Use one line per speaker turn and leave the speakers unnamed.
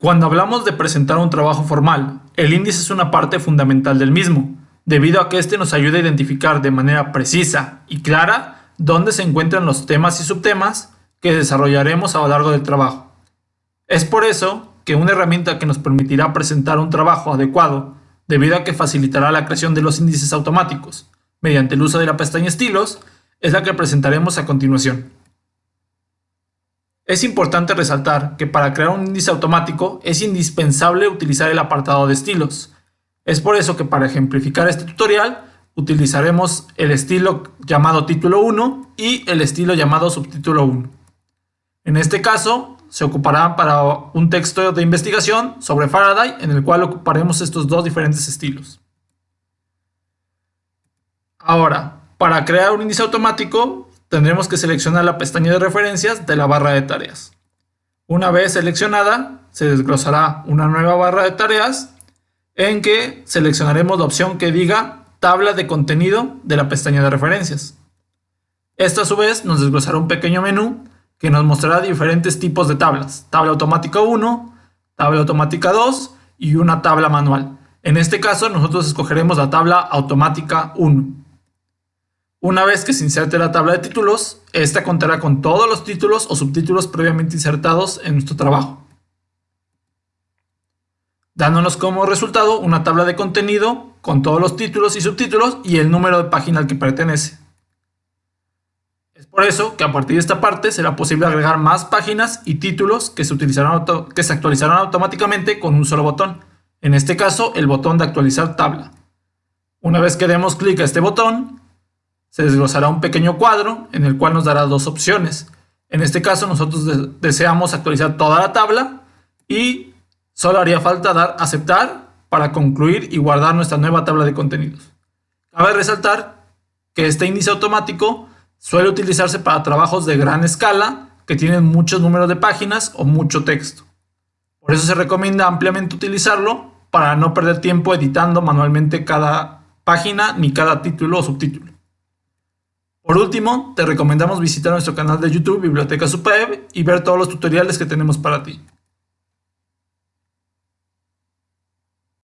Cuando hablamos de presentar un trabajo formal, el índice es una parte fundamental del mismo, debido a que este nos ayuda a identificar de manera precisa y clara dónde se encuentran los temas y subtemas que desarrollaremos a lo largo del trabajo. Es por eso que una herramienta que nos permitirá presentar un trabajo adecuado, debido a que facilitará la creación de los índices automáticos, mediante el uso de la pestaña estilos, es la que presentaremos a continuación. Es importante resaltar que para crear un índice automático es indispensable utilizar el apartado de estilos. Es por eso que para ejemplificar este tutorial utilizaremos el estilo llamado título 1 y el estilo llamado subtítulo 1. En este caso se ocupará para un texto de investigación sobre Faraday en el cual ocuparemos estos dos diferentes estilos. Ahora, para crear un índice automático tendremos que seleccionar la pestaña de referencias de la barra de tareas. Una vez seleccionada, se desglosará una nueva barra de tareas en que seleccionaremos la opción que diga tabla de contenido de la pestaña de referencias. Esta a su vez nos desglosará un pequeño menú que nos mostrará diferentes tipos de tablas. Tabla automática 1, tabla automática 2 y una tabla manual. En este caso nosotros escogeremos la tabla automática 1. Una vez que se inserte la tabla de títulos, esta contará con todos los títulos o subtítulos previamente insertados en nuestro trabajo, dándonos como resultado una tabla de contenido con todos los títulos y subtítulos y el número de página al que pertenece. Es por eso que a partir de esta parte será posible agregar más páginas y títulos que se, utilizarán que se actualizarán automáticamente con un solo botón, en este caso el botón de actualizar tabla. Una vez que demos clic a este botón, se desglosará un pequeño cuadro en el cual nos dará dos opciones. En este caso nosotros deseamos actualizar toda la tabla y solo haría falta dar aceptar para concluir y guardar nuestra nueva tabla de contenidos. Cabe resaltar que este índice automático suele utilizarse para trabajos de gran escala que tienen muchos números de páginas o mucho texto. Por eso se recomienda ampliamente utilizarlo para no perder tiempo editando manualmente cada página ni cada título o subtítulo. Por último, te recomendamos visitar nuestro canal de YouTube Biblioteca Supeb y ver todos los tutoriales que tenemos para ti.